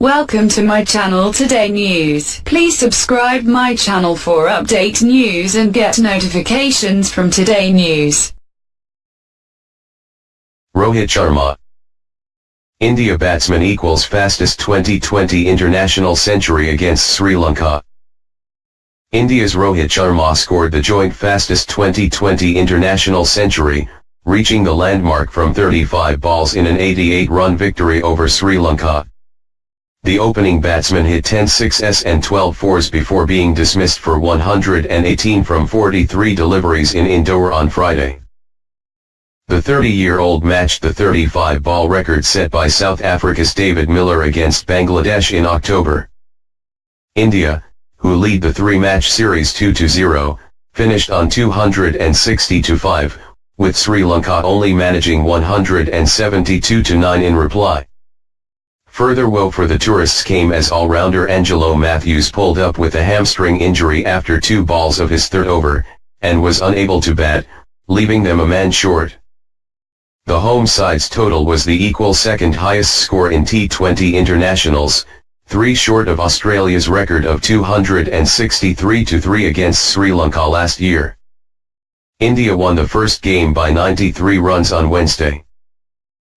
Welcome to my channel Today News. Please subscribe my channel for update news and get notifications from Today News. Rohit Sharma India batsman equals fastest Twenty20 international century against Sri Lanka. India's Rohit Sharma scored the joint fastest Twenty20 international century, reaching the landmark from 35 balls in an 88-run victory over Sri Lanka. The opening batsman hit 10 sixes and 12 fours before being dismissed for 118 from 43 deliveries in Indore on Friday. The 30-year-old matched the 35-ball record set by South Africa's David Miller against Bangladesh in October. India, who lead the three-match series 2-0, finished on 260-5, with Sri Lanka only managing 172-9 in reply. Further woe for the tourists came as all-rounder Angelo Mathews pulled up with a hamstring injury after two balls of his third over, and was unable to bat, leaving them a man short. The home side's total was the equal second highest score in T20 internationals, three short of Australia's record of 263-3 against Sri Lanka last year. India won the first game by 93 runs on Wednesday.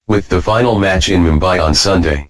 With the final match in Mumbai on Sunday.